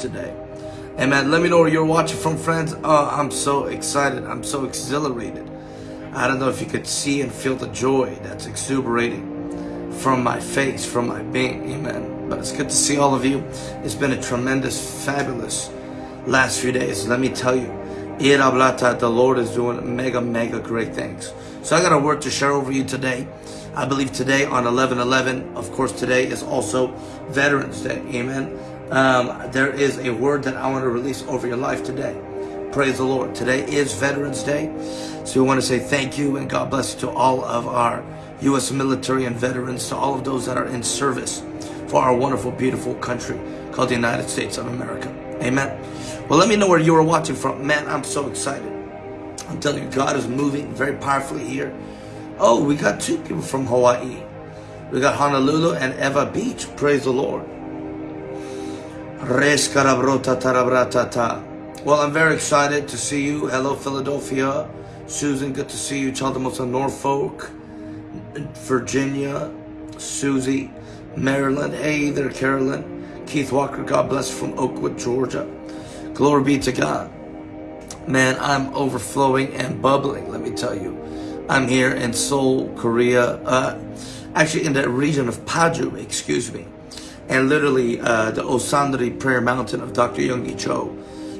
today. Amen. Let me know where you're watching from, friends. Oh, I'm so excited. I'm so exhilarated. I don't know if you could see and feel the joy that's exuberating from my face, from my being. Amen. But it's good to see all of you. It's been a tremendous, fabulous last few days. Let me tell you, the Lord is doing mega, mega great things. So I got a word to share over you today. I believe today on 11-11, of course, today is also Veterans Day. Amen um, there is a word that I want to release over your life today. Praise the Lord. Today is Veterans Day. So we want to say thank you and God bless you to all of our U.S. military and veterans, to all of those that are in service for our wonderful, beautiful country called the United States of America. Amen. Well, let me know where you are watching from. Man, I'm so excited. I'm telling you, God is moving very powerfully here. Oh, we got two people from Hawaii. We got Honolulu and Ewa Beach. Praise the Lord. Well, I'm very excited to see you. Hello, Philadelphia. Susan, good to see you. Chaldemosa, Norfolk, Virginia. Susie, Maryland. Hey there, Carolyn. Keith Walker, God bless from Oakwood, Georgia. Glory be to God. Man, I'm overflowing and bubbling, let me tell you. I'm here in Seoul, Korea. Uh, actually, in the region of Paju, excuse me. And literally, uh, the Osanri Prayer Mountain of Dr. Yonggi Cho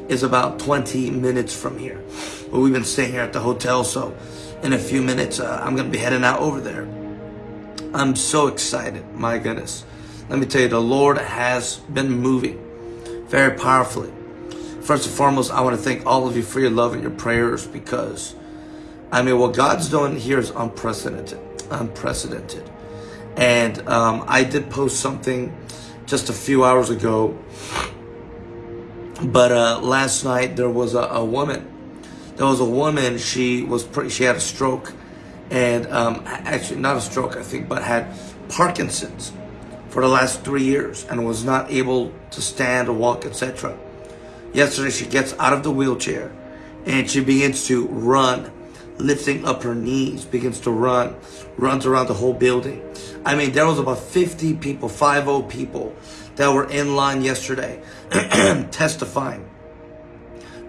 is about 20 minutes from here. Well, we've been staying here at the hotel, so in a few minutes, uh, I'm going to be heading out over there. I'm so excited, my goodness. Let me tell you, the Lord has been moving very powerfully. First and foremost, I want to thank all of you for your love and your prayers because, I mean, what God's doing here is unprecedented. Unprecedented. And um, I did post something just a few hours ago. But uh, last night there was a, a, woman. There was a woman. She was pretty. She had a stroke, and um, actually not a stroke, I think, but had Parkinson's for the last three years and was not able to stand or walk, etc. Yesterday she gets out of the wheelchair and she begins to run lifting up her knees, begins to run, runs around the whole building. I mean, there was about 50 people, 50 people that were in line yesterday testifying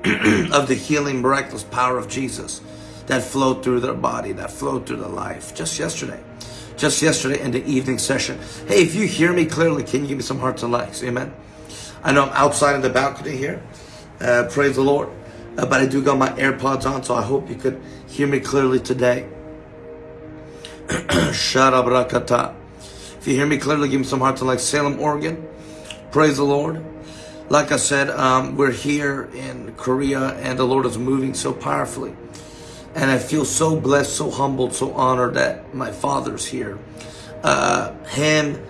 of the healing, miraculous power of Jesus that flowed through their body, that flowed through their life just yesterday. Just yesterday in the evening session. Hey, if you hear me clearly, can you give me some hearts and likes? Amen. I know I'm outside in the balcony here. Uh, praise the Lord. Uh, but I do got my AirPods on, so I hope you could hear me clearly today. Sharabrakata. If you hear me clearly, give me some hearts like Salem, Oregon. Praise the Lord. Like I said, um, we're here in Korea and the Lord is moving so powerfully. And I feel so blessed, so humbled, so honored that my father's here. Uh, him,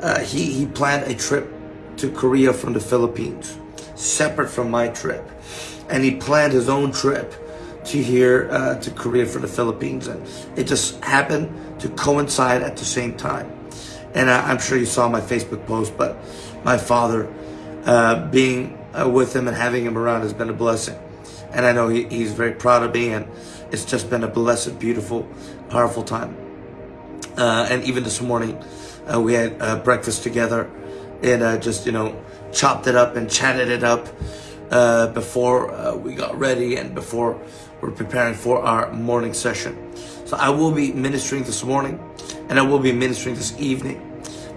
uh, he, he planned a trip to Korea from the Philippines, separate from my trip and he planned his own trip to here uh, to Korea for the Philippines, and it just happened to coincide at the same time. And I, am sure you saw my Facebook post, but my father uh, being uh, with him and having him around has been a blessing. And I know he, he's very proud of me, and it's just been a blessed, beautiful, powerful time. Uh, and even this morning, uh, we had uh, breakfast together and just, you know, chopped it up and chatted it up uh, before uh, we got ready and before we're preparing for our morning session. So I will be ministering this morning and I will be ministering this evening.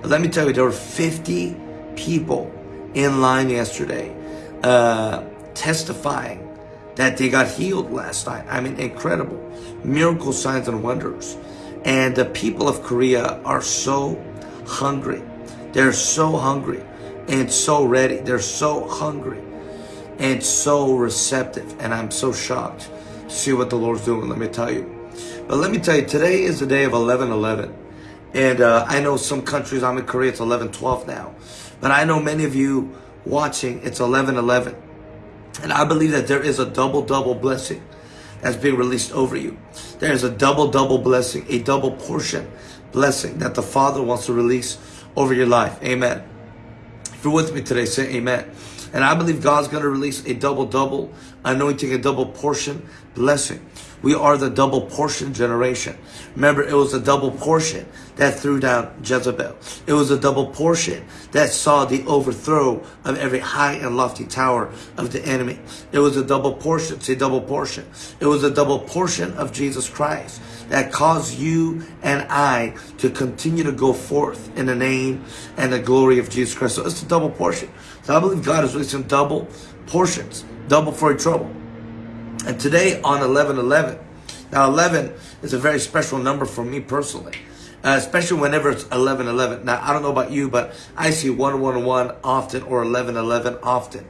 But let me tell you, there were 50 people in line yesterday uh, testifying that they got healed last night. I mean, incredible. Miracle signs and wonders. And the people of Korea are so hungry. They're so hungry and so ready. They're so hungry and so receptive. And I'm so shocked to see what the Lord's doing, let me tell you. But let me tell you, today is the day of 11-11. And uh, I know some countries, I'm in Korea, it's 11-12 now. But I know many of you watching, it's 11-11. And I believe that there is a double-double blessing that's being released over you. There is a double-double blessing, a double portion blessing that the Father wants to release over your life. Amen. If you're with me today, say amen. And I believe God's going to release a double double anointing, a double portion blessing. We are the double portion generation. Remember, it was a double portion that threw down Jezebel. It was a double portion that saw the overthrow of every high and lofty tower of the enemy. It was a double portion, say double portion. It was a double portion of Jesus Christ that caused you and I to continue to go forth in the name and the glory of Jesus Christ. So it's a double portion. So I believe God is releasing double portions, double for your trouble. And today on 11-11, now 11 is a very special number for me personally. Uh, especially whenever it's 11-11. Now, I don't know about you, but I see 111 often or 11-11 often.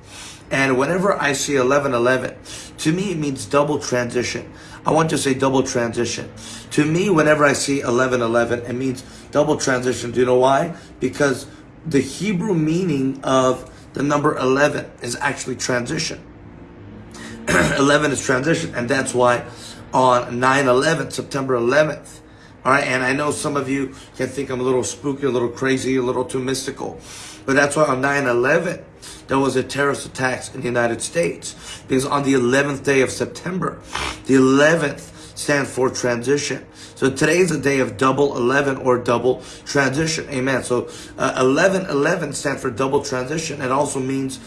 And whenever I see 11-11, to me it means double transition. I want to say double transition. To me, whenever I see 11-11, it means double transition. Do you know why? Because the Hebrew meaning of the number 11 is actually transition. 11 is transition. And that's why on 9-11, September 11th, all right, and I know some of you can think I'm a little spooky, a little crazy, a little too mystical. But that's why on 9-11, there was a terrorist attacks in the United States. Because on the 11th day of September, the 11th stands for transition. So today is a day of double 11 or double transition. Amen. So uh, 11, 11 stands for double transition. It also means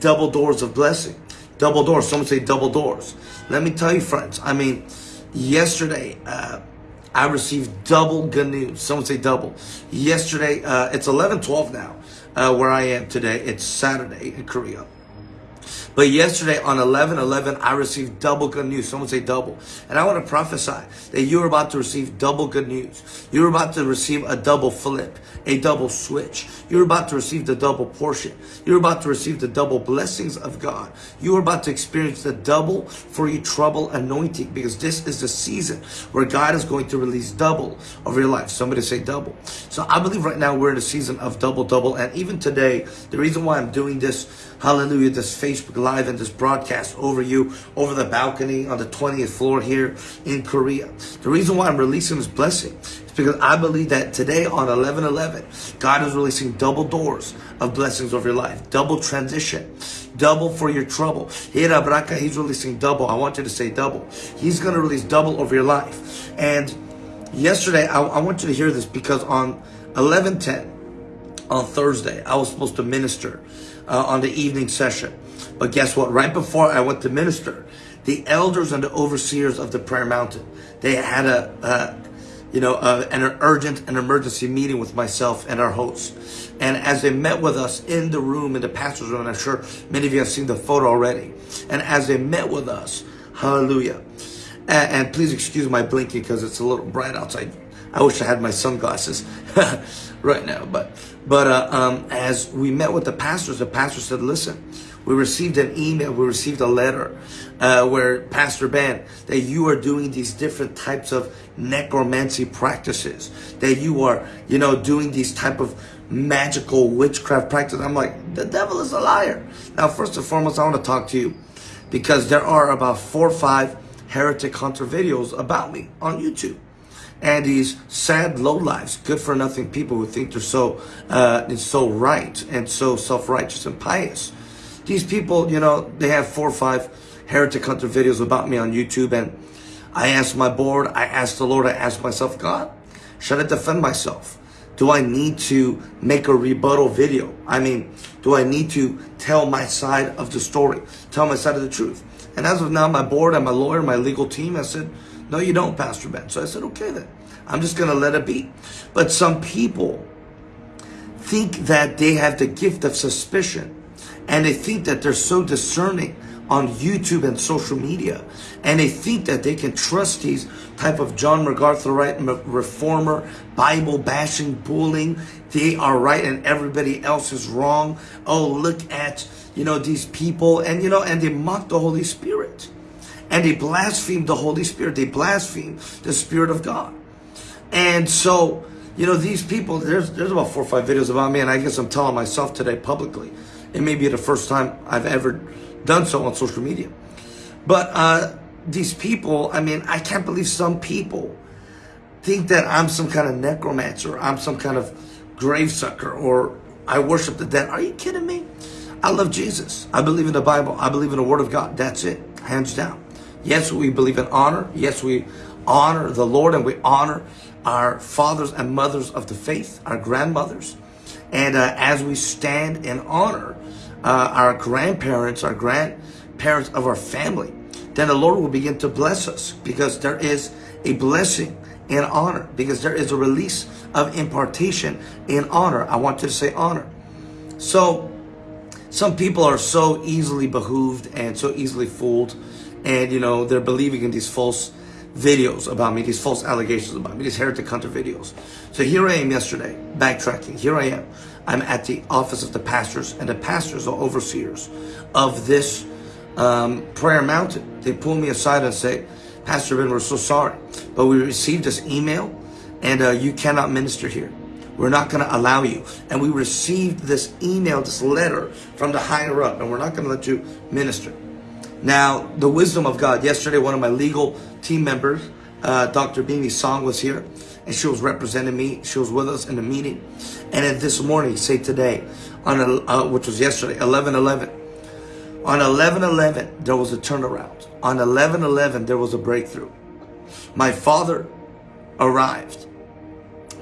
double doors of blessing. Double doors. Someone say double doors. Let me tell you, friends. I mean, yesterday, uh, I received double good news. Someone say double. Yesterday, uh, it's 11, 12 now, uh, where I am today. It's Saturday in Korea. But yesterday on 11-11, I received double good news. Someone say double. And I want to prophesy that you're about to receive double good news. You're about to receive a double flip, a double switch. You're about to receive the double portion. You're about to receive the double blessings of God. You're about to experience the double for your trouble anointing because this is the season where God is going to release double over your life. Somebody say double. So I believe right now we're in a season of double, double. And even today, the reason why I'm doing this hallelujah, this Facebook Live and this broadcast over you, over the balcony on the 20th floor here in Korea. The reason why I'm releasing this blessing is because I believe that today on 11-11, God is releasing double doors of blessings over your life, double transition, double for your trouble. He's releasing double. I want you to say double. He's going to release double over your life. And yesterday, I, I want you to hear this because on 11-10, on Thursday, I was supposed to minister uh, on the evening session. But guess what? Right before I went to minister, the elders and the overseers of the prayer mountain, they had a, you know, uh, an urgent and emergency meeting with myself and our host. And as they met with us in the room, in the pastor's room, and I'm sure many of you have seen the photo already. And as they met with us, hallelujah. And, and please excuse my blinking because it's a little bright outside. I wish I had my sunglasses right now. But but uh, um, as we met with the pastors, the pastor said, listen, we received an email, we received a letter uh, where Pastor Ben, that you are doing these different types of necromancy practices, that you are, you know, doing these type of magical witchcraft practices. I'm like, the devil is a liar. Now, first and foremost, I want to talk to you because there are about four or five heretic hunter videos about me on YouTube and these sad low lives, good for nothing people who think they're so uh, so right and so self-righteous and pious. These people, you know, they have four or five heretic hunter videos about me on YouTube and I asked my board, I asked the Lord, I asked myself, God, should I defend myself? Do I need to make a rebuttal video? I mean, do I need to tell my side of the story, tell my side of the truth? And as of now, my board and my lawyer, my legal team I said, no, you don't, Pastor Ben. So I said, okay then. I'm just going to let it be. But some people think that they have the gift of suspicion and they think that they're so discerning on YouTube and social media and they think that they can trust these type of John MacArthur right reformer Bible bashing bullying they are right and everybody else is wrong oh look at you know these people and you know and they mock the Holy Spirit and they blaspheme the Holy Spirit. They blaspheme the Spirit of God. And so, you know, these people, there's, there's about four or five videos about me, and I guess I'm telling myself today publicly. It may be the first time I've ever done so on social media. But uh, these people, I mean, I can't believe some people think that I'm some kind of necromancer, I'm some kind of grave sucker, or I worship the dead. Are you kidding me? I love Jesus. I believe in the Bible. I believe in the Word of God. That's it, hands down. Yes, we believe in honor. Yes, we honor the Lord and we honor our fathers and mothers of the faith, our grandmothers. And uh, as we stand in honor uh, our grandparents, our grandparents of our family, then the Lord will begin to bless us because there is a blessing in honor, because there is a release of impartation in honor. I want you to say honor. So, some people are so easily behooved and so easily fooled, and you know, they're believing in these false videos about me, these false allegations about me, these heretic hunter videos. So here I am yesterday, backtracking. Here I am. I'm at the office of the pastors, and the pastors are overseers of this um, prayer mountain. They pull me aside and say, Pastor Ben, we're so sorry, but we received this email, and uh, you cannot minister here. We're not going to allow you. And we received this email, this letter from the higher up, and we're not going to let you minister. Now, the wisdom of God. Yesterday, one of my legal team members, uh, Dr. Bimi Song, was here, and she was representing me. She was with us in the meeting. And this morning, say today, on a, uh, which was yesterday, 11-11. On 11-11, there was a turnaround. On 11-11, there was a breakthrough. My father arrived.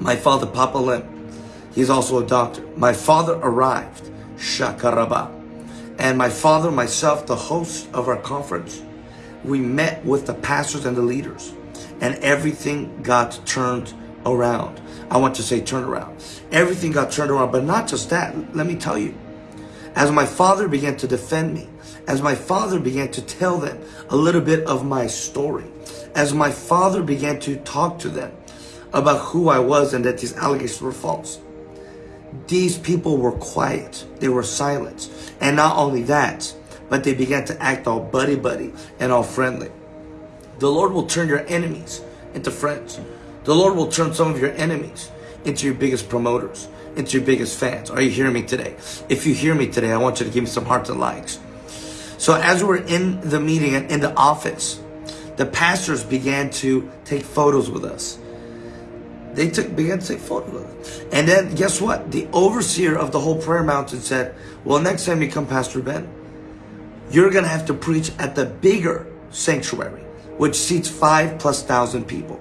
My father, Papa Lim, he's also a doctor. My father arrived, Shakaraba. And my father, myself, the host of our conference, we met with the pastors and the leaders. And everything got turned around. I want to say turn around. Everything got turned around, but not just that. Let me tell you. As my father began to defend me, as my father began to tell them a little bit of my story, as my father began to talk to them about who I was and that these allegations were false, these people were quiet. They were silent. And not only that, but they began to act all buddy-buddy and all friendly. The Lord will turn your enemies into friends. The Lord will turn some of your enemies into your biggest promoters, into your biggest fans. Are you hearing me today? If you hear me today, I want you to give me some hearts and likes. So as we're in the meeting and in the office, the pastors began to take photos with us. They took began to take us. And then guess what? The overseer of the whole prayer mountain said, well, next time you come, Pastor Ben, you're going to have to preach at the bigger sanctuary, which seats five plus thousand people.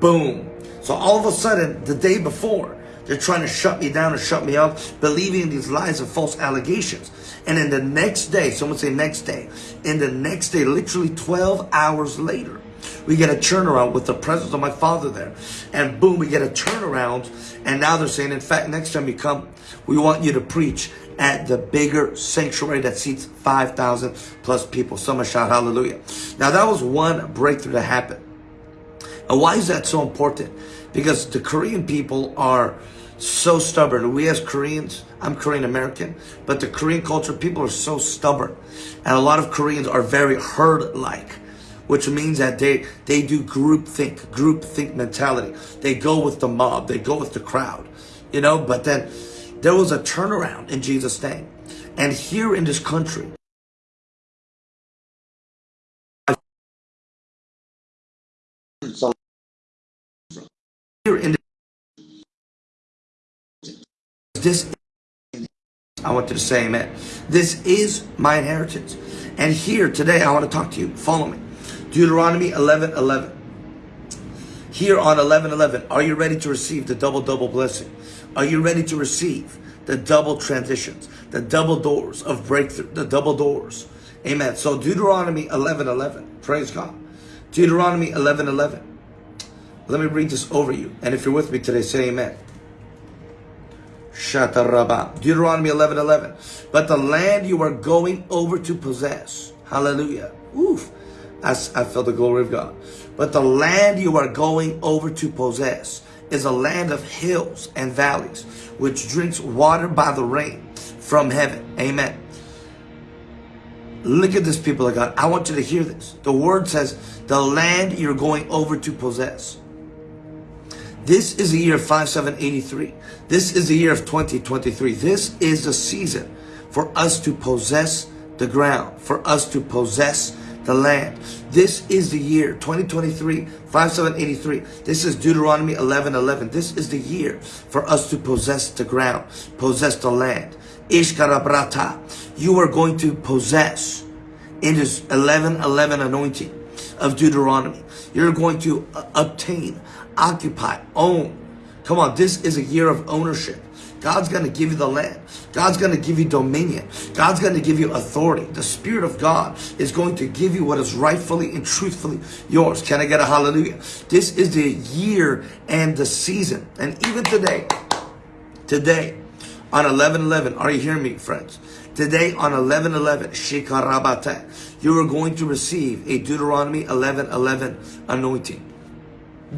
Boom. So all of a sudden, the day before, they're trying to shut me down and shut me up, believing these lies and false allegations. And in the next day, someone say next day, in the next day, literally 12 hours later, we get a turnaround with the presence of my father there. And boom, we get a turnaround. And now they're saying, in fact, next time you come, we want you to preach at the bigger sanctuary that seats 5,000 plus people. Someone shout hallelujah. Now that was one breakthrough that happened. And why is that so important? Because the Korean people are so stubborn. We as Koreans, I'm Korean American, but the Korean culture, people are so stubborn. And a lot of Koreans are very herd-like, which means that they, they do group think, group think mentality. They go with the mob, they go with the crowd, you know, but then there was a turnaround in Jesus' name. And here in this country, here in this I want to say amen. This is my inheritance. And here today I want to talk to you. Follow me. Deuteronomy 11, 11. Here on 11, 11, are you ready to receive the double, double blessing? Are you ready to receive the double transitions, the double doors of breakthrough, the double doors? Amen. So Deuteronomy 11, 11. Praise God. Deuteronomy 11, 11. Let me read this over you. And if you're with me today, say amen. Shatarabah. Deuteronomy 11, 11. But the land you are going over to possess. Hallelujah. Oof. I, I felt the glory of God. But the land you are going over to possess is a land of hills and valleys, which drinks water by the rain from heaven. Amen. Look at this, people of God. I want you to hear this. The word says, the land you're going over to possess. This is the year of 5783. This is the year of 2023. This is the season for us to possess the ground, for us to possess the land. This is the year 2023, 5783. This is Deuteronomy 11, 11. This is the year for us to possess the ground, possess the land. Ishkarabrata. You are going to possess in this 11 11 anointing of Deuteronomy. You're going to uh, obtain, occupy, own. Come on, this is a year of ownership. God's going to give you the land. God's going to give you dominion. God's going to give you authority. The Spirit of God is going to give you what is rightfully and truthfully yours. Can I get a hallelujah? This is the year and the season. And even today, today, on 11-11, are you hearing me, friends? Today on 11-11, Shikarabate, you are going to receive a Deuteronomy 11-11 anointing.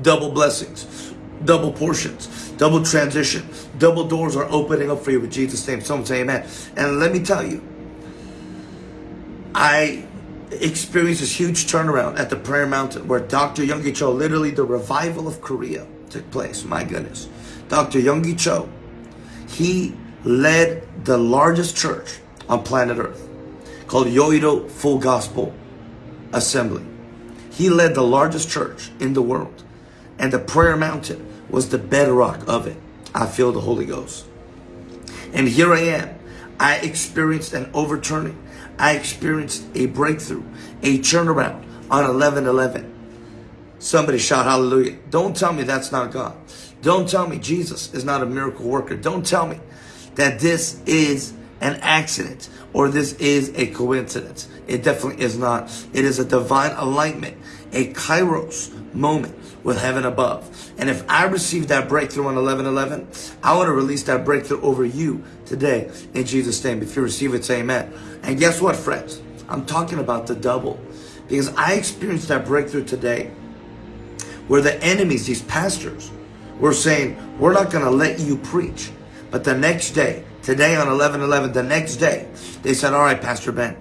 Double blessings, double portions, double transition, double doors are opening up for you with Jesus' name. Someone say amen. And let me tell you, I experienced this huge turnaround at the Prayer Mountain where Dr. Yonggi Cho, literally the revival of Korea took place. My goodness. Dr. Yonggi Cho, he led the largest church on planet Earth called Yoido Full Gospel Assembly. He led the largest church in the world and the prayer mountain was the bedrock of it. I feel the Holy Ghost. And here I am. I experienced an overturning. I experienced a breakthrough, a turnaround on 11-11. Somebody shout hallelujah. Don't tell me that's not God. Don't tell me Jesus is not a miracle worker. Don't tell me that this is an accident or this is a coincidence. It definitely is not. It is a divine alignment, a kairos moment with heaven above. And if I receive that breakthrough on 11-11, I want to release that breakthrough over you today in Jesus' name. If you receive it, say amen. And guess what, friends? I'm talking about the double because I experienced that breakthrough today where the enemies, these pastors, were saying, we're not going to let you preach. But the next day, today on 11-11, the next day, they said, all right, Pastor Ben,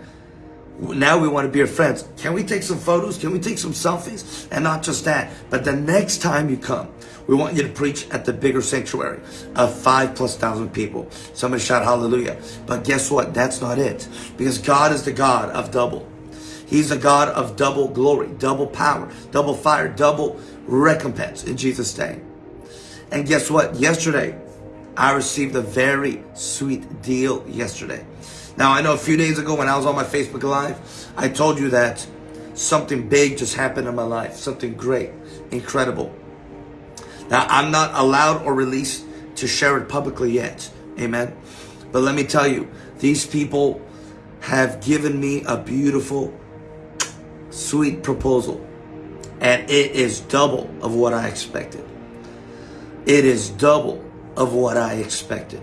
now we want to be your friends. Can we take some photos? Can we take some selfies? And not just that, but the next time you come, we want you to preach at the bigger sanctuary of five plus thousand people. Somebody shout hallelujah. But guess what? That's not it. Because God is the God of double. He's the God of double glory, double power, double fire, double recompense in Jesus' name. And guess what? Yesterday, I received a very sweet deal yesterday. Now, I know a few days ago when I was on my Facebook Live, I told you that something big just happened in my life. Something great, incredible. Now, I'm not allowed or released to share it publicly yet. Amen. But let me tell you, these people have given me a beautiful, sweet proposal. And it is double of what I expected. It is double of what I expected.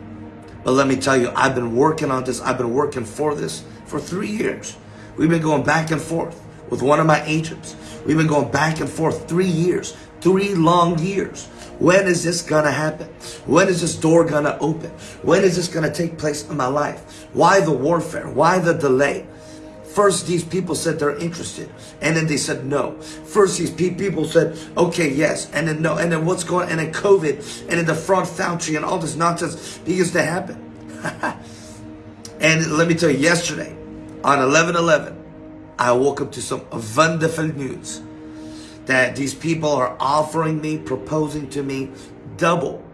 But let me tell you, I've been working on this. I've been working for this for three years. We've been going back and forth with one of my agents. We've been going back and forth three years, three long years. When is this gonna happen? When is this door gonna open? When is this gonna take place in my life? Why the warfare? Why the delay? First, these people said they're interested, and then they said no. First, these people said, okay, yes, and then no, and then what's going on, and then COVID, and then the fraud foundry, and all this nonsense begins to happen. and let me tell you, yesterday, on 11-11, I woke up to some wonderful news that these people are offering me, proposing to me double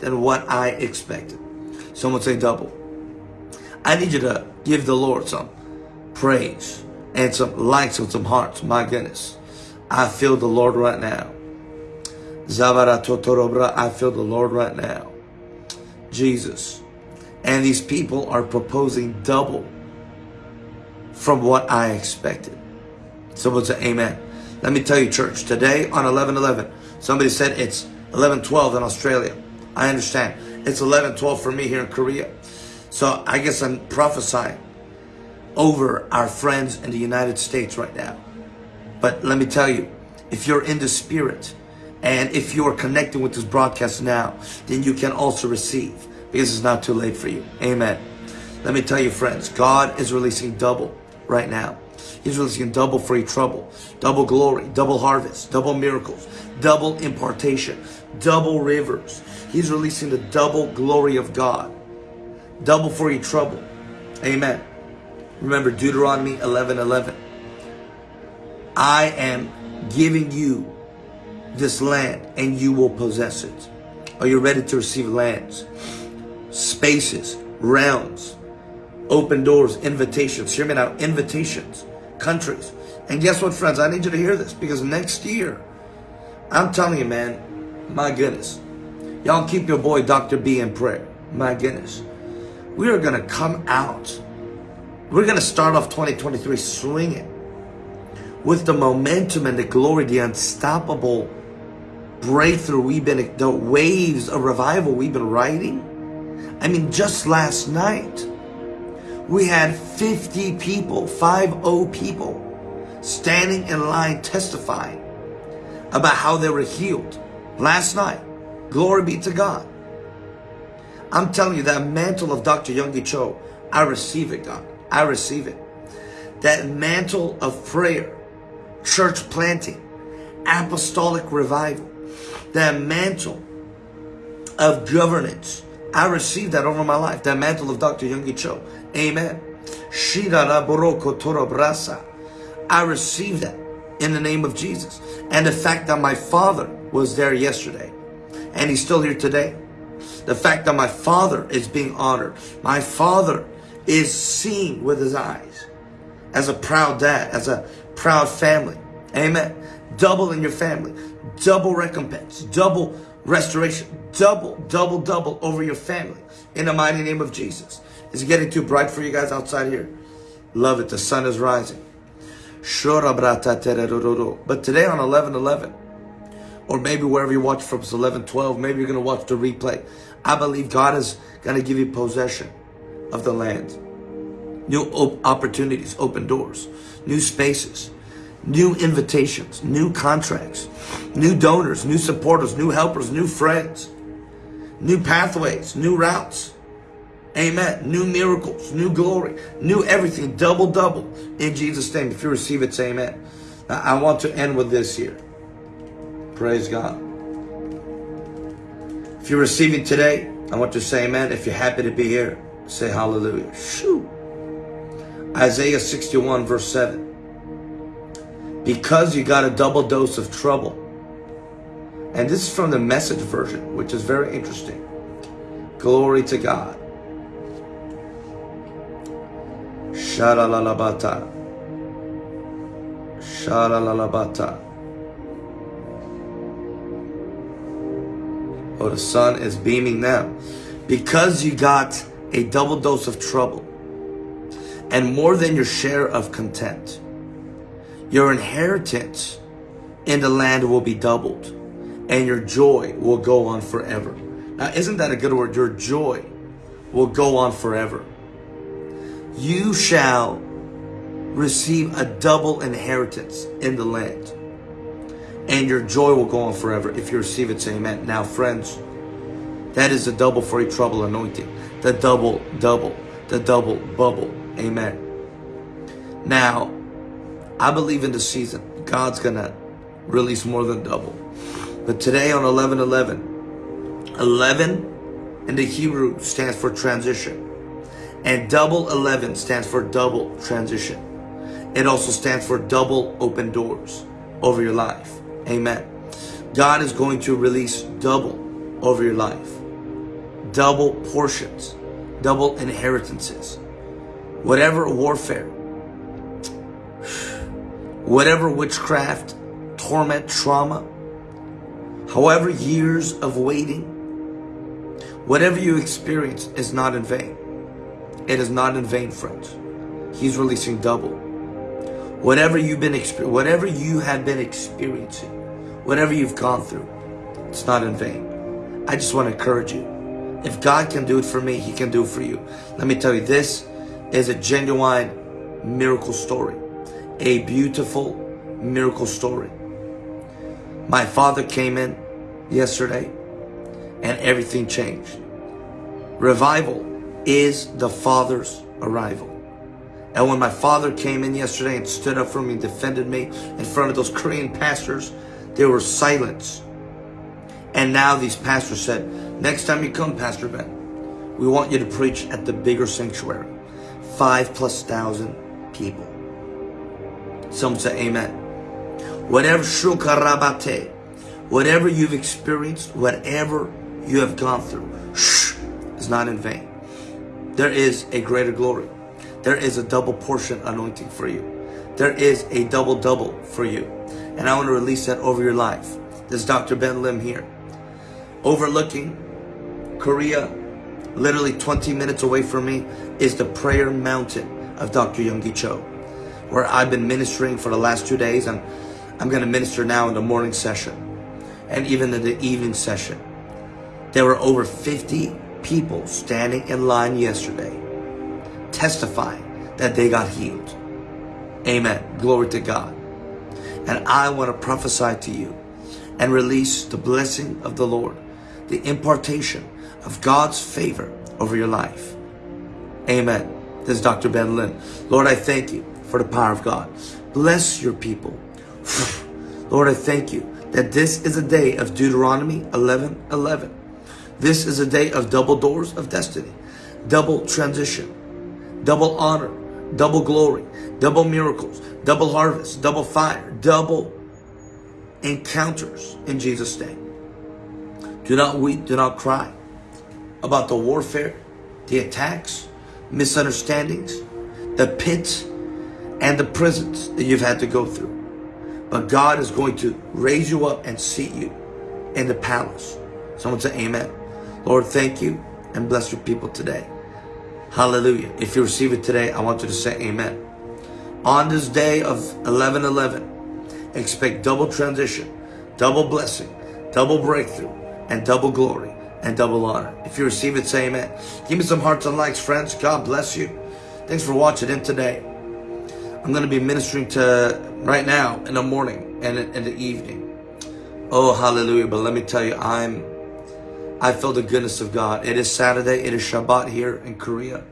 than what I expected. Someone say double. I need you to give the Lord some praise and some likes and some hearts. My goodness. I feel the Lord right now. I feel the Lord right now. Jesus. And these people are proposing double from what I expected. Someone say amen. Let me tell you, church, today on 11-11, somebody said it's 11-12 in Australia. I understand. It's 11-12 for me here in Korea. So I guess I'm prophesying over our friends in the United States right now. But let me tell you, if you're in the spirit and if you are connecting with this broadcast now, then you can also receive because it's not too late for you. Amen. Let me tell you, friends, God is releasing double right now. He's releasing double free trouble, double glory, double harvest, double miracles, double impartation, double rivers. He's releasing the double glory of God, double free trouble. Amen. Remember Deuteronomy 11, 11. I am giving you this land and you will possess it. Are you ready to receive lands, spaces, realms, Open doors, invitations. Hear me now, invitations, countries. And guess what, friends? I need you to hear this because next year, I'm telling you, man, my goodness. Y'all keep your boy Dr. B in prayer. My goodness. We are going to come out. We're going to start off 2023 swinging with the momentum and the glory, the unstoppable breakthrough we've been, the waves of revival we've been riding. I mean, just last night, we had 50 people, 5-0 people, standing in line testifying about how they were healed last night. Glory be to God. I'm telling you, that mantle of Dr. Yonggi Cho, I receive it, God. I receive it. That mantle of prayer, church planting, apostolic revival, that mantle of governance. I receive that over my life. That mantle of Dr. Yonggi Cho. Amen. I receive that in the name of Jesus. And the fact that my father was there yesterday and he's still here today. The fact that my father is being honored. My father is seeing with his eyes as a proud dad, as a proud family. Amen. Double in your family double recompense, double restoration, double, double, double over your family in the mighty name of Jesus. Is it getting too bright for you guys outside here? Love it. The sun is rising. But today on 11-11, or maybe wherever you watch from 11-12, maybe you're going to watch the replay. I believe God is going to give you possession of the land. New opportunities, open doors, new spaces, new invitations, new contracts, new donors, new supporters, new helpers, new friends, new pathways, new routes. Amen. New miracles, new glory, new everything, double, double in Jesus' name. If you receive it, say amen. Now, I want to end with this here. Praise God. If you're receiving today, I want to say amen. If you're happy to be here, say hallelujah. Shoo. Isaiah 61 verse 7 because you got a double dose of trouble. And this is from the message version, which is very interesting. Glory to God. Sharalalabata. Sharalalabata. Oh, the sun is beaming now. Because you got a double dose of trouble and more than your share of content. Your inheritance in the land will be doubled and your joy will go on forever. Now, isn't that a good word? Your joy will go on forever. You shall receive a double inheritance in the land and your joy will go on forever. If you receive it, say amen. Now, friends, that is the double for a trouble anointing. The double, double, the double bubble. Amen. Now, I believe in the season, God's going to release more than double. But today on 11-11, 11 in the Hebrew stands for transition. And double 11 stands for double transition. It also stands for double open doors over your life. Amen. God is going to release double over your life. Double portions, double inheritances. Whatever warfare, whatever witchcraft, torment, trauma, however years of waiting, whatever you experience is not in vain. It is not in vain, friends. He's releasing double. Whatever you've been whatever you have been experiencing, whatever you've gone through, it's not in vain. I just want to encourage you. If God can do it for me, He can do it for you. Let me tell you, this is a genuine miracle story a beautiful miracle story. My father came in yesterday and everything changed. Revival is the Father's arrival. And when my father came in yesterday and stood up for me, defended me in front of those Korean pastors, there was silence. And now these pastors said, next time you come, Pastor Ben, we want you to preach at the bigger sanctuary. Five plus thousand people. Some say amen. Whatever shukarabate, whatever you've experienced, whatever you have gone through, shh, is not in vain. There is a greater glory. there is a double portion anointing for you. There is a double double for you. And I want to release that over your life. This is Dr. Ben Lim here. Overlooking Korea, literally 20 minutes away from me, is the prayer mountain of Dr. Yonggi Cho, where I've been ministering for the last two days and I'm going to minister now in the morning session and even in the evening session. There were over 50 people standing in line yesterday testifying that they got healed. Amen. Glory to God. And I want to prophesy to you and release the blessing of the Lord, the impartation of God's favor over your life. Amen. This is Dr. Ben Lim. Lord, I thank you for the power of God. Bless your people. Lord, I thank you that this is a day of Deuteronomy 11 11. This is a day of double doors of destiny, double transition, double honor, double glory, double miracles, double harvest, double fire, double encounters in Jesus' name. Do not weep, do not cry about the warfare, the attacks, misunderstandings, the pits, and the prisons that you've had to go through. But God is going to raise you up and seat you in the palace. Someone say amen. Lord, thank you and bless your people today. Hallelujah. If you receive it today, I want you to say amen. On this day of 11-11, expect double transition, double blessing, double breakthrough, and double glory and double honor. If you receive it, say amen. Give me some hearts and likes, friends. God bless you. Thanks for watching in today. I'm going to be ministering to right now in the morning and in the evening. Oh, hallelujah. But let me tell you, I'm, I feel the goodness of God. It is Saturday. It is Shabbat here in Korea.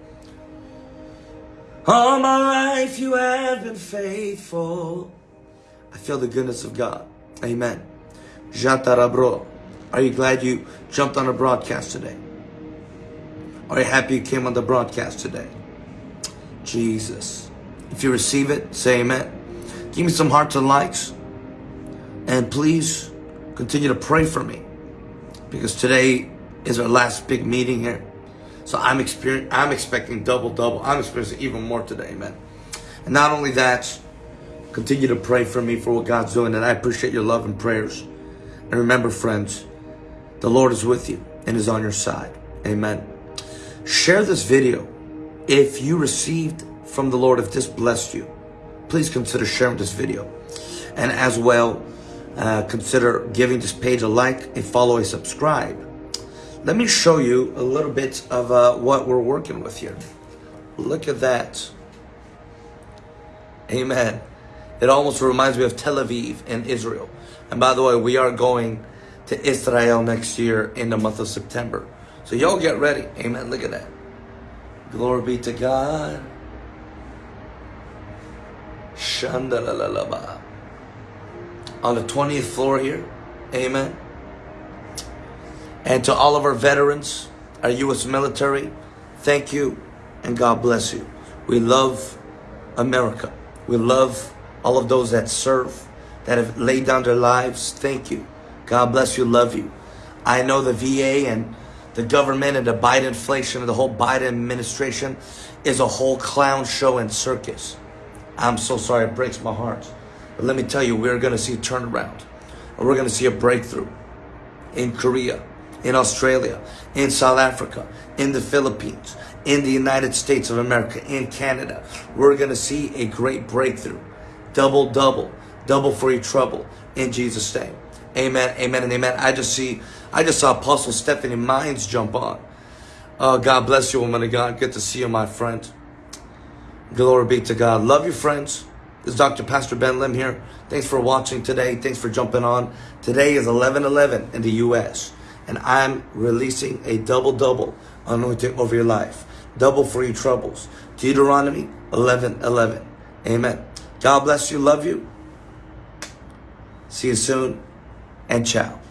All my life you have been faithful. I feel the goodness of God. Amen. Jatarabro. Are you glad you jumped on a broadcast today? Are you happy you came on the broadcast today? Jesus. If you receive it, say amen. Give me some hearts and likes. And please continue to pray for me. Because today is our last big meeting here. So I'm I'm expecting double, double. I'm experiencing even more today, amen. And not only that, continue to pray for me for what God's doing. And I appreciate your love and prayers. And remember, friends, the Lord is with you and is on your side. Amen. Share this video if you received from the Lord if this blessed you, please consider sharing this video. And as well, uh, consider giving this page a like, a follow, a subscribe. Let me show you a little bit of uh, what we're working with here. Look at that. Amen. It almost reminds me of Tel Aviv in Israel. And by the way, we are going to Israel next year in the month of September. So y'all get ready. Amen. Look at that. Glory be to God. Shandalalaba. On the 20th floor here. Amen. And to all of our veterans, our U.S. military, thank you and God bless you. We love America. We love all of those that serve, that have laid down their lives. Thank you. God bless you. Love you. I know the VA and the government and the Biden inflation and the whole Biden administration is a whole clown show and circus. I'm so sorry, it breaks my heart. But let me tell you, we're going to see a turnaround. We're going to see a breakthrough in Korea, in Australia, in South Africa, in the Philippines, in the United States of America, in Canada. We're going to see a great breakthrough. Double, double, double for your trouble in Jesus' name. Amen, amen, and amen. I just see, I just saw Apostle Stephanie Mines jump on. Oh, God bless you, woman of God. Good to see you, my friend. Glory be to God. Love you, friends. This is Dr. Pastor Ben Lim here. Thanks for watching today. Thanks for jumping on. Today is 11-11 in the U.S. And I'm releasing a double-double anointing over your life. Double for your troubles. Deuteronomy 11-11. Amen. God bless you. Love you. See you soon. And ciao.